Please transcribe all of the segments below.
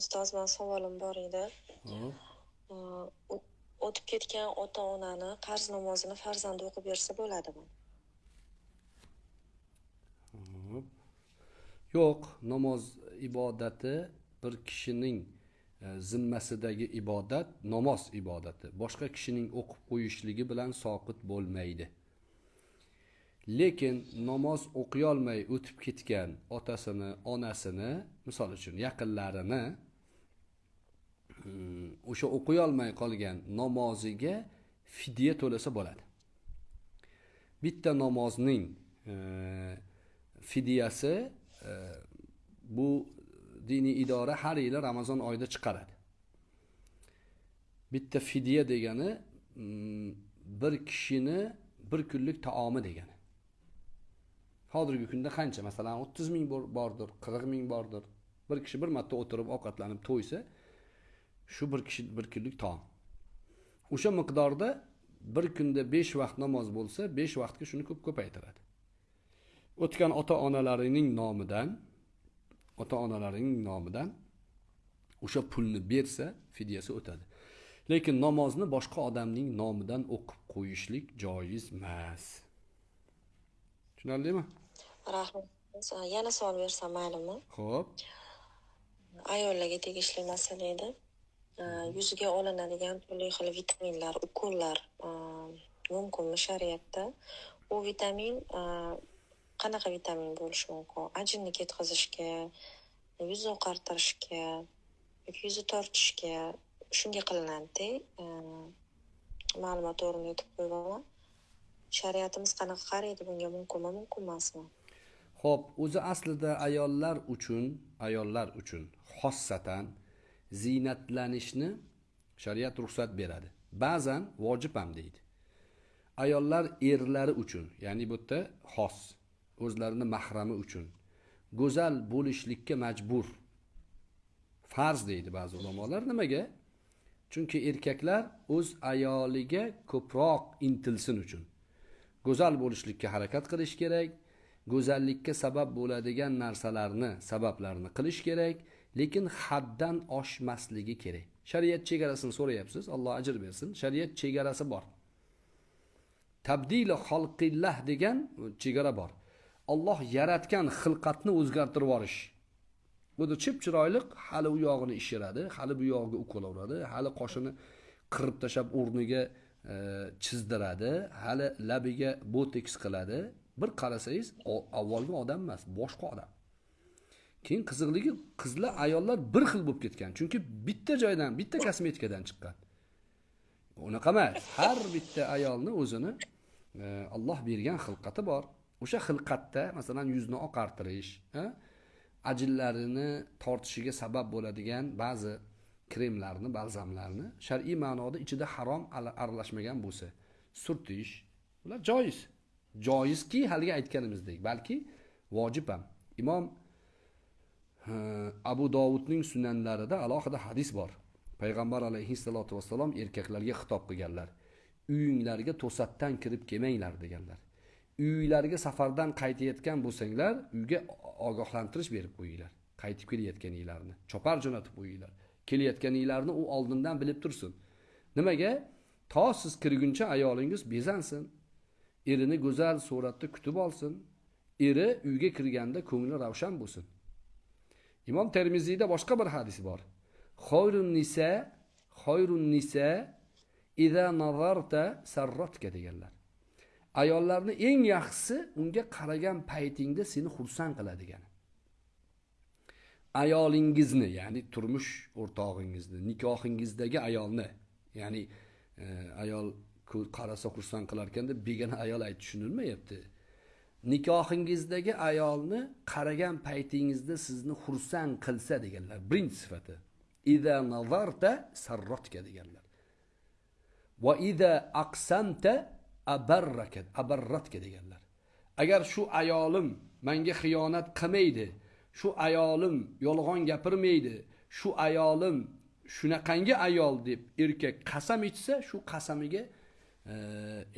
ustoz man savolim bor edi o'tib ketgan ota onani qarz namozini farzandi o'qib bersa bo'ladimi. Yo'q, namoz ibodati bir kishining e, zimmasidagi ibodat namoz ibodati. Boshqa kishining o'qib qo'yishligi bilan soqit bo'lmaydi. Lekin namoz o'qiy olmay o'tib ketgan otasini, onasini, misol uchun yaqinlarini Hmm, o'sha o'qiy olmay qolgan namoziga fidya to'lasa bo'ladi. Bitta namozning e, fidyasi e, bu diniy idora har yili Ramazon oyida chiqaradi. Bitta fidya degani mm, bir kishini bir kunlik taomi degani. Hozirgi kunda qancha? Masalan, 30 ming bordir, 40 ming bordir. Bir kishi bir marta o'tirib ovqatlanib to'ysa, shu bir kishi bir kunlik taom. O'sha miqdorda bir kunda 5 vaqt namoz bo'lsa, 5 vaqtga shuni ko'p ko'paytiradi. O'tgan ota-onalarining nomidan, ota-onalarining nomidan o'sha pulni bersa, fidyasi o'tadi. Lekin namozni boshqa odamning nomidan o'qib qo'yishlik joiz emas. Tushunarlimi? rahmat yana savol bersam maylimi Xo'p. ayollarga tegishli masala edi yuziga olinadigan turli xil vitaminlar ukollar uh, mumkinmi shariatda? U vitamin uh, qanaqa vitamin bo'lishi mumkin? Ajinni ketkazishga yuz oqartirishga yoki yuzni tortishga shunga qilinadida uh, ma'lumot o'rnida aytib qo'yaman shariatimiz qanaqa qaraydi bunga mumkinmi mumkin emasmi? Xo'p, o'zi aslida ayollar uchun, ayollar uchun xossatan ziynatlanishni shariat ruxsat beradi. Ba'zan vojib ham deydi. Ayollar erlari uchun, ya'ni bu yerda xos, o'zlarini mahrami uchun go'zal bo'lishlikka majbur. Farz deydi ba'zi ulamolar. Nimaga? Chunki erkaklar o'z ayoliga ko'proq intilsin uchun. Go'zal bo'lishlikka harakat qilish kerak. go'zallikka sabab bo'ladigan narsalarni, sabablarni qilish kerak, lekin haddan oshmasligi kerak. Shariat chegarasini so'rayapsiz, Alloh ajr bersin. Shariat chegarasi bor. Tabdili xalqillah degan chegara bor. Alloh yaratgan xilqatni o'zgartirib yuborish. Bu chip chiroyli, hali u yog'ini ishiradi, hali bu yog'iga ukol uradi, hali qoshini qirib tashab o'rniga e, chizdiradi, hali labiga boteks qiladi. Bir qarasangiz, avvalgi odam emas, boshqa odam. Keyin qiziqligi qizlar, ayollar bir xil bo'lib ketgan. Chunki bitta joydan, bitta kosmetikadan chiqqan. Unaqa emas. Har bitta ayolni o'zini e, Alloh bergan xilqati bor. O'sha xilqatda, masalan, yuzni oqartirish, e, ajinlarini ajillarini tortishiga sabab bo'ladigan ba'zi kremlarni, balzamlarni shar'iy ma'noda ichida harom aralashmagan bo'lsa, surtish, ular joiz. Joizki, haligi aytganimizdek, balki vojib ham. Imom Abu Dovudning sunanlarida alohida hadis bor. Payg'ambar alayhissalotu vassalom erkaklarga xitob qilganlar. Uyinglarga to'satdan kirib kelmanglar deganlar. Uylarga safardan qaytayotgan bo'lsanglar, uyga ogohlantirish berib qo'yinglar. Qaytib kelayotganinglarni, chopar jo'natib qo'yinglar. Kelayotganinglarni u oldindan bilib tursin. Nimaga? To siz kirguncha ayolingiz bezansin. Erini go'zal suratda kutib olsin. Eri uyga kirganda ko'ngli ravshan bo'lsin. Imom Termiziyda boshqa bir hadis bor. Xoyrun nisa, xoyrun nisa idza nazarta sarrotka deganlar. Ayollarni eng yaxshisi unga qaragan paytingda seni xursand qiladi degan. Ayolingizni, ya'ni turmush o'rtog'ingizni, nikohingizdagi ayolni, ya'ni e, ayol qarasa xursand qilar ekanda begona ayol ayt tushunilmayapti. Nikohingizdagi ayolni qaragan paytingizda sizni xursand qilsa deganlar. Birinchi sifati. Iza nazarta sarratka deganlar. Va iza aqsamta abarrakat abarratka deganlar. Agar shu ayolim menga xiyonat qilmaydi, shu ayolim yolg'on gapirmaydi, shu ayolim shunaqangi ayol deb erkak qasam ichsa, shu qasamiga e,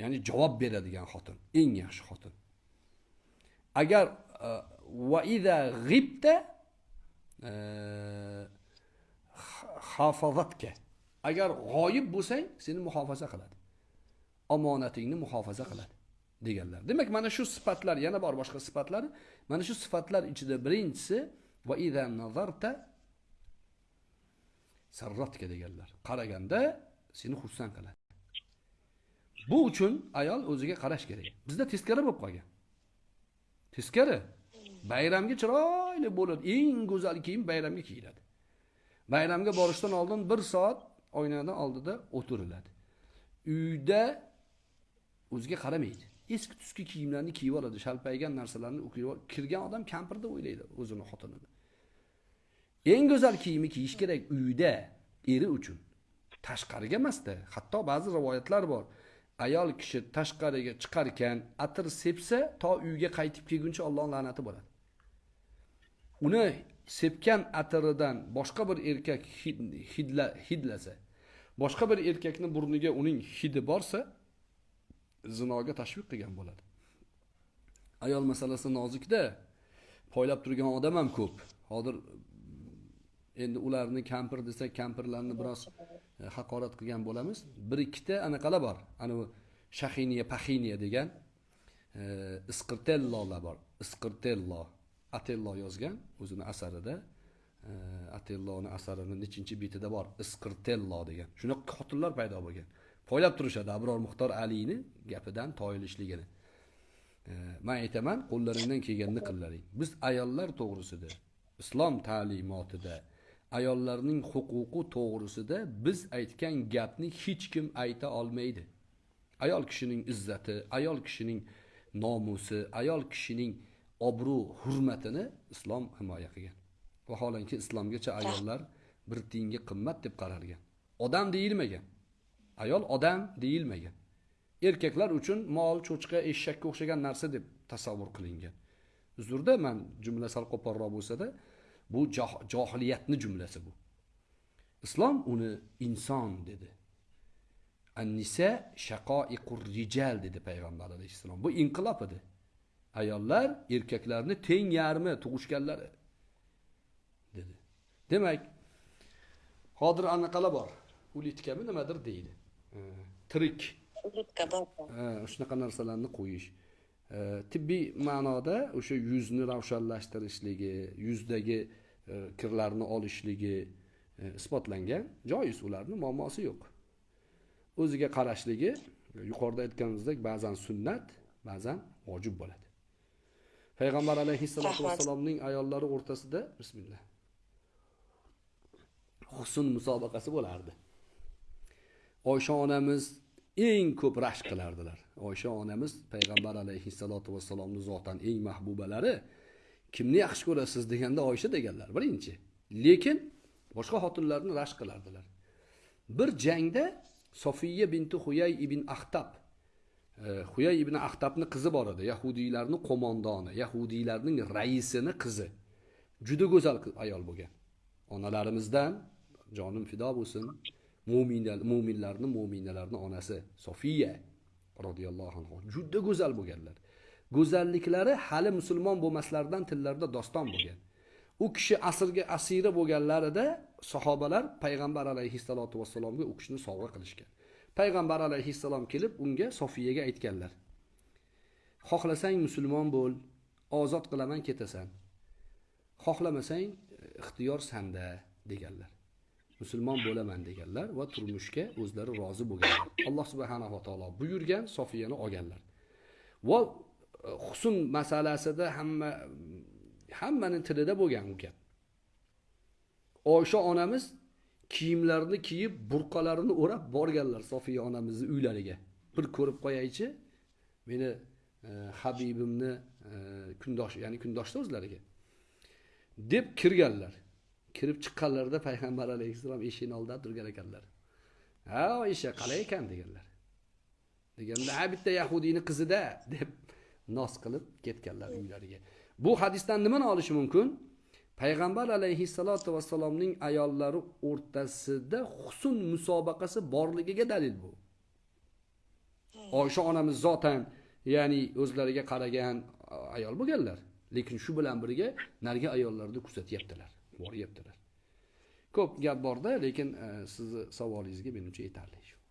ya'ni javob beradigan xotin, eng yaxshi xotin. Agar e, va iza g'ibta e, hafazatga. Agar g'oyib bo'lsang seni muhofaza qiladi. Omonatingni muhofaza qiladi deganlar. Demak mana shu sifatlar yana bor boshqa sifatlari mana shu sifatlar ichida birinchisi va idha nazarta sarratga deganlar. Qaraganda seni xursand qiladi. Bu uchun ayol o'ziga qarash kerak. Bizda teskari bo'lib qolgan. Teskari. Bayramga chiroyli bo'ladi eng go'zal kiyim bayramga kiyiladi. Bayramga borishdan oldin bir soat oynani oldida o'tiriladi. Uyda o'ziga qaramaydi. Eski tuski kiyimlarni kiyib oladi shalpaygan narsalarni kirgan odam kampir deb o'ylaydi o'zini xotinini. Eng go'zal kiyimni kiyish kerak uyda eri uchun. Tashqariga emasda hatto ba'zi rivoyatlar bor. Ayol kishi tashqariga chiqarkan atir sepsa to uyga qaytib kelguncha Alloh la'nati bo'ladi. Uni sepgan atiridan boshqa bir erkak hid- hidla hidlasa boshqa bir erkakni burniga uning hidi borsa zinoga tashviq qilgan bo'ladi. Ayol masalasi nozikda poylab turgan odam ham ko'p. Hozir endi ularni kampir desak kampirlarni biroz e, haqorat qilgan bo'lamiz. Bir ikkita anaqalar bor. Anavi shahiniya pahiniya degan e, isqirtellolar bor. Isqirtello. Atello yozgan o'zini asarida. E, Atelloni asarini nechinchi betida bor? Isqirtello degan. Shunaqa qotillar paydo bo'lgan. Poylab turishadi abror muxtor aliyni gapidan toyilishligini. Man aytaman qo'llaringdan kelganini qillaring biz ayollar to'g'risida islom ta'limotida ayollarning huquqi to'g'risida biz aytgan gapni hech kim ayta olmaydi. Ayol kishining izzati ayol kishining nomusi ayol kishining obro' hurmatini islom himoya qilgan. Vaholanki islomgacha ayollar bir tiyinga qimmat deb qaralgan. Odam deyilmagan. Ayol odam deyilmagan. Erkaklar uchun mol cho'chqa eshakka o'xshagan narsa deb tasavvur qilingan. Uzrda man jumla sal qo'polroq bo'lsada bu joh- johiliyatni jumlasi bu. Islom uni inson dedi. Annisa shaqoiqur rijal dedi payg'ambar alayhissalom. Bu inqilob edi. Ayollar erkaklarni teng yarmi tug'ishganlari dedi. Demak hozir anaqalar bor. Ulitkami nimadir deydi. Tirik. Ulitka bor. Shunaqa narsalarni qo'yish tibbiy ma'noda o'sha yuzni ravshanlashtirishligi yuzdagi kirlarni olishligi e, isbotlangan. Joiz ularni muammosi yo'q. O'ziga qarashligi yuqorida aytganimizdek ba'zan sunnat ba'zan vojib bo'ladi. Payg'ambar alayhissalotu vassalomning ayollari o'rtasida bismillah husn musobaqasi bo'lardi. Oysha onamiz eng ko'p rashk qilardilar. Oysha onamiz payg'ambar alayhissalotu vassalomni zotan eng mahbubalari kimni yaxshi ko'rasiz deganda oysha deganlar birinchi lekin boshqa xotinlarni rashk qilardilar. Bir jangda sofiya binti huyay ibn axtab e, huyay ibn axtabni qizi bor edi yahudiylarni qo'mondoni yahudiylarning raisini qizi. Juda go'zal ayol bo'lgan. Onalarimizdan jonim fido bo'lsin mo'minlarni mo'minalarni onasi sofiya roziyallohu anhu juda go'zal bo'lganlar. Go'zalliklari hali musulmon bo'lmaslaridan tillarida doston bo'lgan. U kishi asrga asira bo'lganlarida sahobalar payg'ambar alayhissalotu vassalomga u kishini sovg'a qilishgan. Payg'ambar alayhissalom kelib unga sofiyaga aytganlar. Xohlasang musulmon bo'l ozod qilaman ketasan. Xohlamasang e, ixtiyor sanda deganlar. Musulmon bo'laman deganlar va turmushga o'zlari rozi bo'lganlar. Alloh subhanava taolo buyurgan sofiyani olganlar. Va husn masalasida hamma hammani tilida bo'lgan u gap. Oysha onamiz kiyimlarini kiyib burqalarini o'rab borganlar sofiya onamizni uylariga. Bir ko'rib qo'yaychi meni e, habibimni e, kundosh ya'ni kundoshda o'zlariga. Deb kirganlar. Kirib chiqqanlarida payg'ambar alayhissalom eshikni oldida turgan ekanlar. Ha oysha qalay ekan deganlar. Deganda ha bitta yahudiyni qizida deb nos qilib ketganlar uylariga. Bu hadisdan nimani olish mumkin? Payg'ambar alayhissalotu vassalomning ayollari o'rtasida husn musobaqasi borligiga dalil bu. Oysha onamiz zotan ya'ni o'zlariga qaragan ayol bo'lganlar. Lekin shu bilan birga narigi ayollarni kuzatyaptilar boryaptilar. Ko'p gap borda lekin e, sizni savolingizga menimcha yetarli shu